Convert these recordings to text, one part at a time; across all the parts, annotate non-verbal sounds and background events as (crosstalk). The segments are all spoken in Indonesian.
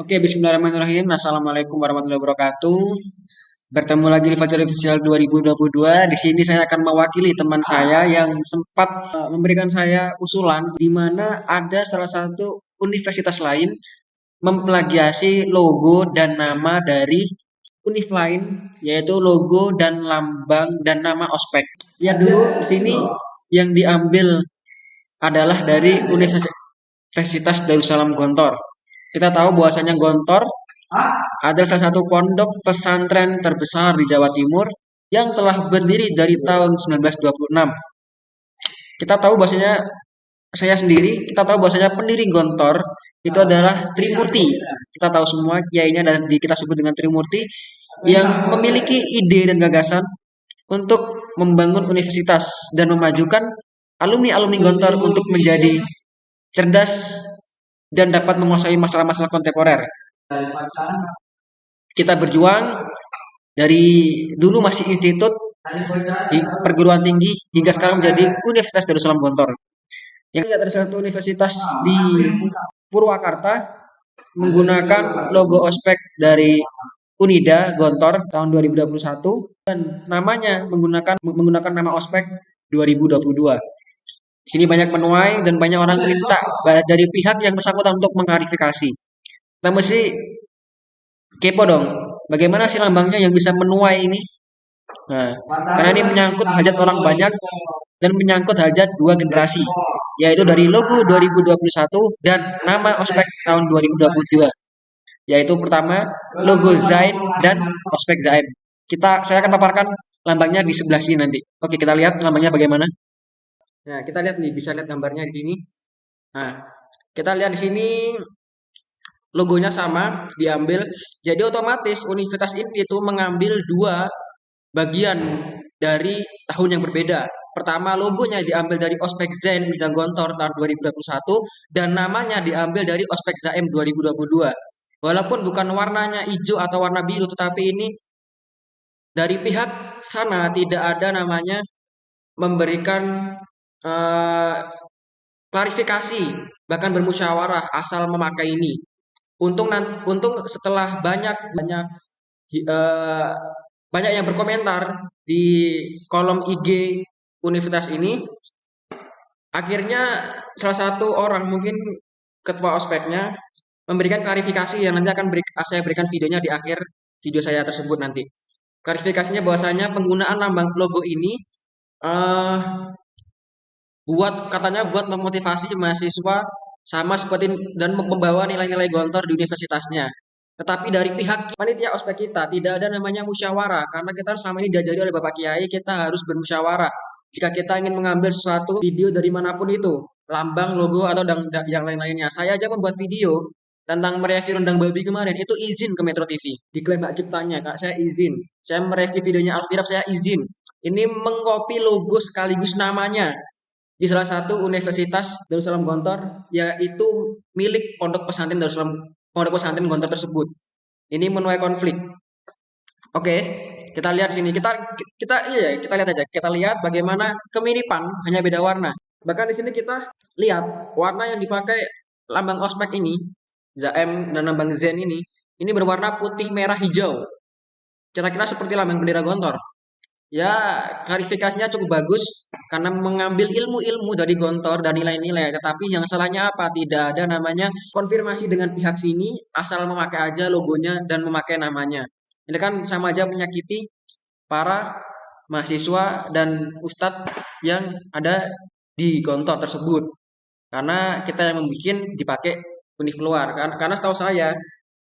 Oke, bismillahirrahmanirrahim. Assalamualaikum warahmatullahi wabarakatuh. Bertemu lagi di Fajar Official 2022. Di sini saya akan mewakili teman saya yang sempat uh, memberikan saya usulan di mana ada salah satu universitas lain memplagiasi logo dan nama dari univ lain yaitu logo dan lambang dan nama ospek. Lihat dulu di sini yang diambil adalah dari Universitas Darussalam Gontor. Kita tahu bahwasanya Gontor adalah salah satu pondok pesantren terbesar di Jawa Timur yang telah berdiri dari tahun 1926. Kita tahu bahwasanya saya sendiri, kita tahu bahwasanya pendiri Gontor itu adalah Trimurti. Kita tahu semua kiainya dan kita sebut dengan Trimurti yang memiliki ide dan gagasan untuk membangun universitas dan memajukan alumni-alumni Gontor untuk menjadi cerdas dan dapat menguasai masalah-masalah kontemporer. Kita berjuang dari dulu masih institut perguruan tinggi hingga sekarang menjadi Universitas Darussalam Gontor. Yang ada satu universitas di Purwakarta menggunakan logo ospek dari Unida Gontor tahun 2021 dan namanya menggunakan menggunakan nama ospek 2022. Sini banyak menuai dan banyak orang minta dari pihak yang bersangkutan untuk mengklarifikasi. Kita mesti kepo dong, bagaimana sih lambangnya yang bisa menuai ini? Nah, karena ini menyangkut hajat orang banyak dan menyangkut hajat dua generasi, yaitu dari logo 2021 dan nama ospek tahun 2022. Yaitu pertama logo Zain dan ospek Zain. Kita saya akan paparkan lambangnya di sebelah sini nanti. Oke, kita lihat lambangnya bagaimana. Nah, kita lihat nih, bisa lihat gambarnya di sini. Nah, kita lihat di sini logonya sama, diambil. Jadi otomatis universitas ini itu mengambil dua bagian dari tahun yang berbeda. Pertama, logonya diambil dari Ospek Zen Bidang Gontor tahun 2021 dan namanya diambil dari Ospek Zaim 2022. Walaupun bukan warnanya hijau atau warna biru, tetapi ini dari pihak sana tidak ada namanya memberikan uh, klarifikasi bahkan bermusyawarah asal memakai ini. Untung untung setelah banyak banyak uh, banyak yang berkomentar di kolom IG universitas ini, akhirnya salah satu orang mungkin ketua ospeknya memberikan klarifikasi yang nanti akan beri, saya berikan videonya di akhir video saya tersebut nanti. Klarifikasinya bahwasanya penggunaan lambang logo ini uh, buat katanya buat memotivasi mahasiswa sama seperti dan membawa nilai-nilai gontor di universitasnya. Tetapi dari pihak panitia ospek kita tidak ada namanya musyawarah karena kita selama ini diajari oleh Bapak Kiai kita harus bermusyawarah. Jika kita ingin mengambil sesuatu video dari mana pun itu, lambang, logo atau yang lain-lainnya. Saya aja membuat video tentang mereview rendang babi kemarin itu izin ke Metro TV. Diklaim hak ciptanya, Kak, saya izin. Saya mereview videonya Alfiraf, saya izin. Ini mengcopy logo sekaligus namanya di salah satu universitas Darussalam Gontor yaitu milik pondok pesantren Darussalam pondok pesantren Gontor tersebut. Ini menuai konflik. Oke, kita lihat sini. Kita kita iya kita lihat aja. Kita lihat bagaimana kemiripan hanya beda warna. Bahkan di sini kita lihat warna yang dipakai lambang ospek ini, Zaem dan lambang Zen ini, ini berwarna putih merah hijau. Kira-kira seperti lambang bendera Gontor ya klarifikasinya cukup bagus karena mengambil ilmu-ilmu dari Gontor dan nilai-nilai. Tetapi yang salahnya apa? Tidak ada namanya konfirmasi dengan pihak sini asal memakai aja logonya dan memakai namanya. Ini kan sama aja menyakiti para mahasiswa dan ustadz yang ada di Gontor tersebut. Karena kita yang membuat dipakai univ luar. Karena setahu saya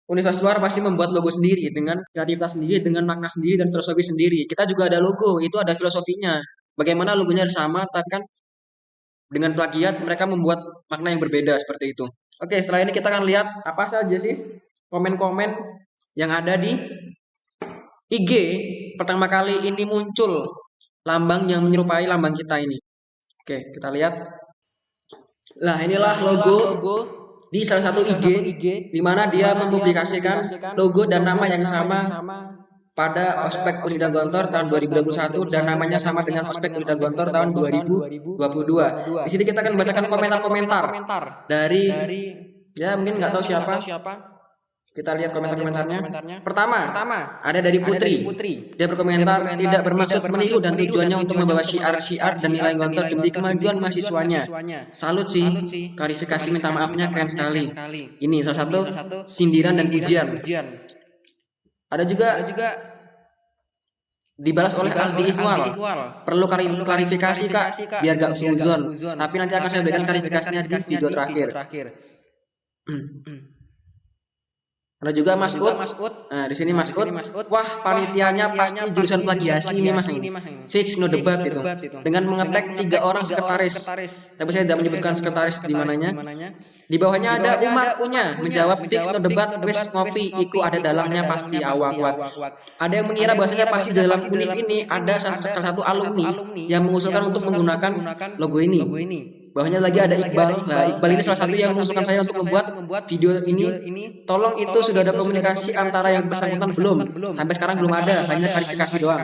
Universitas luar pasti membuat logo sendiri dengan kreativitas sendiri, dengan makna sendiri dan filosofi sendiri. Kita juga ada logo, itu ada filosofinya. Bagaimana logonya sama, tapi kan dengan plagiat mereka membuat makna yang berbeda seperti itu. Oke, setelah ini kita akan lihat apa saja sih komen-komen yang ada di IG pertama kali ini muncul lambang yang menyerupai lambang kita ini. Oke, kita lihat. Lah, inilah logo, logo di salah satu IG, IG di mana dia mempublikasikan logo dan nama yang sama pada ospek Unida Gontor tahun 2021 dan namanya sama dengan ospek Unida Gontor tahun 2022. Di sini kita akan bacakan komentar-komentar dari ya mungkin nggak tahu siapa Kita lihat komentar-komentarnya. Komentarnya. Pertama, Pertama, ada dari ada Putri. dari Putri. Dia berkomentar berkomentar, tidak bermaksud tidak meniru dan tujuannya untuk membawa syiar-syiar dan nilai gontor demi kemajuan mahasiswanya. Salut sih, klarifikasi minta maafnya keren sekali. Ini salah satu sindiran dan pujian. Ada juga Ada juga dibalas oleh Aldi Ikhwal. Ikhwal. Perlu klarifikasi kak, biar gak suzon. suzon. Tapi nanti akan saya berikan klarifikasinya di video terakhir. (clears throat) Ada juga Mas Ut. Mas. Nah, di sini Mas di Ut. Mas. Wah, panitianya pasti jurusan plagiasi ini Mah. Fix no debat itu. Dengan mengetek tiga orang sekretaris. Tapi saya tidak menyebutkan sekretaris di mananya. Di bawahnya Di ada Umar punya menjawab fix no debat wes ngopi iku ada dalamnya pasti awak wak. Ada yang mengira mengira pasti bahwasanya dalam univ ini ada salah satu alumni yang mengusulkan untuk menggunakan logo ini. Bawahnya lagi ada Iqbal. Nah, Iqbal ini Nah, salah satu yang mengusulkan saya untuk membuat video ini. Tolong itu sudah ada komunikasi antara yang bersangkutan belum. Sampai sekarang belum ada, hanya klarifikasi doang.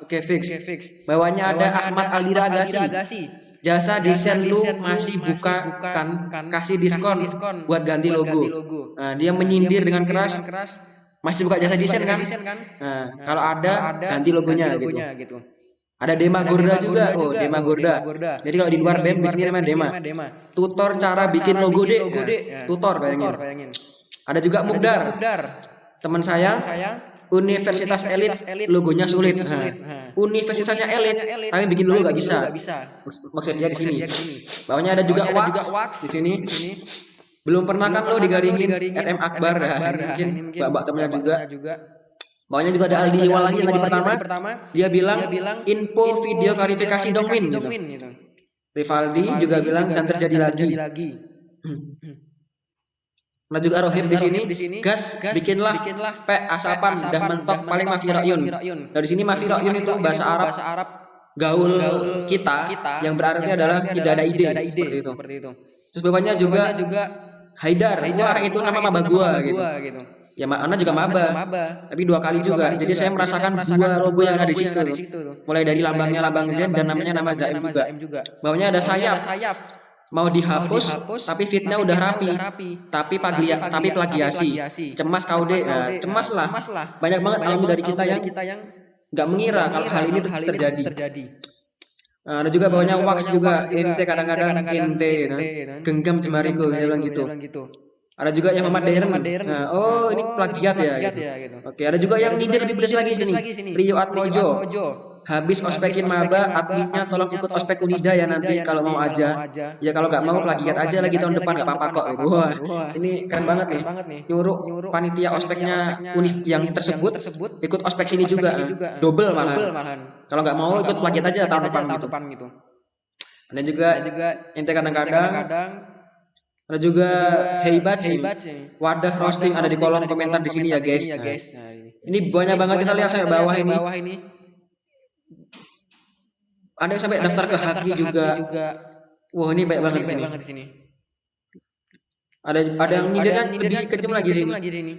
Oke, fix. Bawahnya ada Ahmad Aldira Agassi. Jasa desain lu masih buka kan kan kasih diskon diskon buat ganti buat logo. ganti logo. Nah, dia menyindir dengan keras keras masih buka jasa desain kan? desain kan? Nah, kalau ada ganti logonya, gitu. gitu. Ada Dema Ada Gorda Dema juga. Gorda Oh, juga. Dema Oh, Gorda. Dema Gorda. Jadi kalau di luar band di sini namanya Dema. Dema. Tutor cara bikin Cara logo Nah, deh. Nah, Tutor bayangin. Tutor bayangin. Ada juga Ada Mugdar. juga Mugdar. Teman saya Saya Universitas Elit Universitas Elit, logonya sulit. logonya Nah, sulit. Nah. Universitasnya Elit, tapi bikin logo gak bisa. Maksudnya di sini. Bawahnya ada juga wax, di sini. Belum pernah kan pernah kan lo digaringin digaringin RM Akbar, nah, Akbar, nah, mungkin temennya juga. temennya juga. Bawahnya juga ada Aldi Iwal lagi yang tadi pertama. pertama. Dia bilang, Dia bilang info video klarifikasi dong Win gitu. gitu. Rivaldi juga bilang dan terjadi lagi. lagi. Nah juga Rohib di sini, di gas, gas, bikinlah bikinlah P asapan dah mentok paling mafi Rakyun. rayun. Dari sini mafi rayun itu bahasa Arab bahasa Arab gaul, gaul kita, kita yang berarti yang adalah tidak ada ide, tidak ada ide seperti itu. seperti itu. Terus bawahnya juga juga Haidar, wah itu nama gua gitu. gua gitu. Ya Ana juga maba, tapi dua kali Dua juga. kali Jadi juga. saya Jadi merasakan saya dua logo yang ada di situ. di situ. Mulai dari lambangnya lambang Zen dan namanya nama Zaim juga. Juga. Bawahnya ada sayap, ada sayap. mau dihapus, dihapus, tapi fitnya udah rapi. udah rapi. Tapi paglia, Tapi plagiasi. Cemas kau deh, Cemas kau Nah, cemas lah. cemas lah. Banyak banget Banyak alumni dari kita yang nggak mengira kalau hal ini terjadi. terjadi. Nah, ada juga bawahnya wax juga, ente kadang-kadang ente, gitu. ente, gitu. genggam jemariku, dia bilang gitu. Ada juga yang Ada modern. yang modern. Nah, oh ini Oh, plagiat ya. plagiat gitu. ya, gitu. Oke, ada juga yang Ada nyindir juga lebih yang lagi nyindir sini. lagi sini. Rio Atmojo. Habis ospekin maba, adminnya tolong ikut ospek Unida ya nanti kalau mau aja. Ya kalau nggak mau plagiat aja lagi tahun depan nggak apa-apa kok. Wah, ini keren banget nih. Nyuruh panitia ospeknya univ yang tersebut ikut ospek sini juga. Double Double malah. malahan. Kalau nggak mau ikut plagiat aja tahun depan gitu. depan gitu. Dan juga Dan juga ente kadang-kadang kadang ada juga hebat sih. hebat sih. Wadah roasting ada di kolom komentar di sini ya guys. ya Nah, guys. Nah, ini. Ini banyak banget kita lihat sampai bawah ini. bawah ini. Ada yang sampai Ada daftar ke Haki juga. juga. Wah ini Wah, banget di sini. Ada ada yang nyindirnya nyindirnya lebih lagi sini. lagi sini.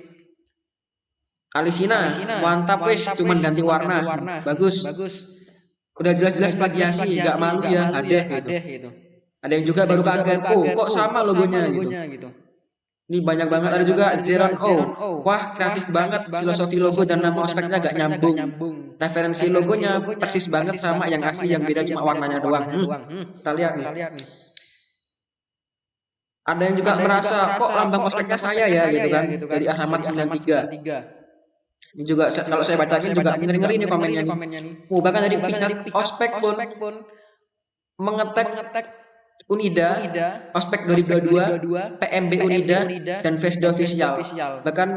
Alisina, mantap wes, cuman ganti warna. Bagus. Bagus. Udah jelas-jelas plagiasi, nggak malu ya, malu hadeh gitu. Ada yang juga baru kaget, oh kok sama logonya gitu. gitu. Ini banyak banget. Ada juga Zeron Zeron O. Wah kreatif banget, filosofi logo dan nama ospeknya gak nyambung. Referensi logonya persis banget sama yang asli, yang beda cuma warnanya doang. Hmm, Hmm, kita lihat nih. Ada yang juga merasa kok lambang ospeknya saya ya gitu kan. gitu Dari Ahmad Dari 93. Ini juga kalau saya bacain juga ngeri-ngeri nih komennya nih. Oh, bahkan dari pihak ospek pun pun mengetek mengetek Unida, Unida, ospek 2022, 2022, PMB Unida, dan Vesda Official. Bahkan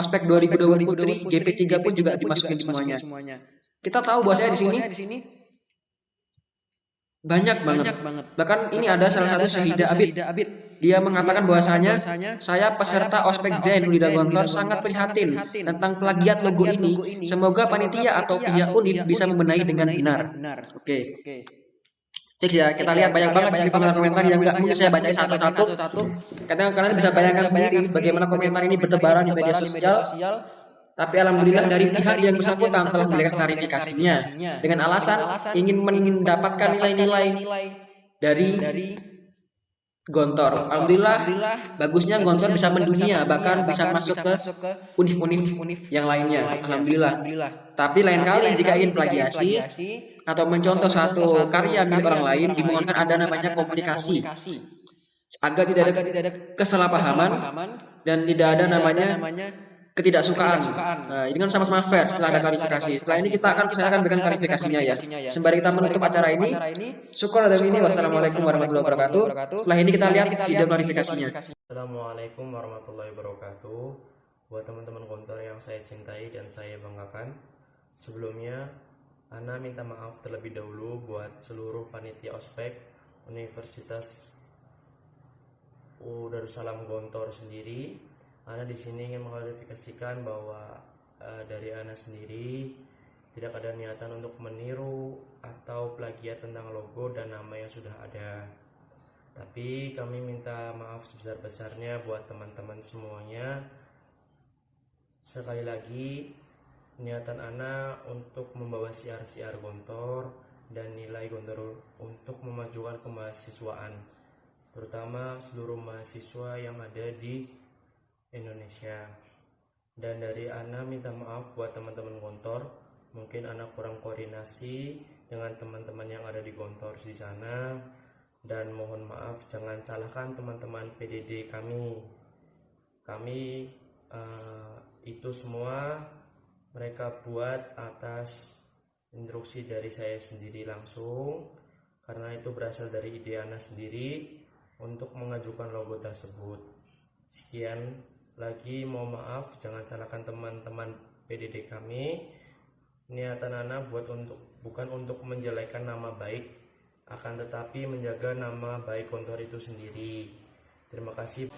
ospek 2020 Putri, GP3 pun juga dimasukin semuanya. Kita tahu bahwasanya di sini di sini banyak banget. banyak banget. Bahkan ini ada salah satu Syahida Abid. Abid. Dia mengatakan bahwasanya saya peserta ospek Zain Unida Gontor sangat prihatin tentang plagiat logo ini. Semoga panitia atau pihak univ bisa membenahi dengan benar. Oke, Oke. Fix ya. Kita lihat banyak banget sini komentar-komentar yang nggak mungkin saya bacain satu-satu. Katanya kalian bisa bayangkan sendiri bagaimana komentar ini bertebaran di media sosial. Tapi alhamdulillah dari pihak yang bersangkutan telah memberikan klarifikasinya dengan alasan ingin mendapatkan nilai-nilai dari Gontor. Alhamdulillah, bagusnya Gontor bisa mendunia, bahkan bisa masuk ke univ-univ yang lainnya. Alhamdulillah. Tapi lain kali jika ingin plagiasi atau mencontoh satu karya milik orang lain, dimohonkan ada namanya komunikasi agar tidak ada kesalahpahaman dan tidak ada namanya ketidaksukaan. Nah, ini kan sama-sama fair setelah ada klarifikasi. Setelah ini kita akan saya akan berikan klarifikasinya ya. Sembari kita menutup acara ini, syukur ada ini. Wassalamualaikum warahmatullahi wabarakatuh. Setelah ini kita lihat video klarifikasinya. Assalamualaikum warahmatullahi wabarakatuh. Buat teman-teman kontor yang saya cintai dan saya banggakan, sebelumnya Ana minta maaf terlebih dahulu buat seluruh panitia ospek Universitas U Darussalam Gontor sendiri Ana di sini ingin mengklarifikasikan bahwa uh, dari Ana sendiri tidak ada niatan untuk meniru atau plagiat tentang logo dan nama yang sudah ada. Tapi kami minta maaf sebesar-besarnya buat teman-teman semuanya. Sekali lagi, niatan Ana untuk membawa siar-siar Gontor dan nilai Gontor untuk memajukan kemahasiswaan, terutama seluruh mahasiswa yang ada di Indonesia. Dan dari Ana minta maaf buat teman-teman Gontor mungkin Ana kurang koordinasi dengan teman-teman yang ada di Gontor di sana. Dan mohon maaf jangan salahkan teman-teman PDD kami. Kami uh, itu semua mereka buat atas instruksi dari saya sendiri langsung karena itu berasal dari ide Ana sendiri untuk mengajukan logo tersebut. Sekian lagi mohon maaf jangan salahkan teman-teman PDD kami. Niatan Ana buat untuk bukan untuk menjelekkan nama baik akan tetapi menjaga nama baik kontor itu sendiri. Terima kasih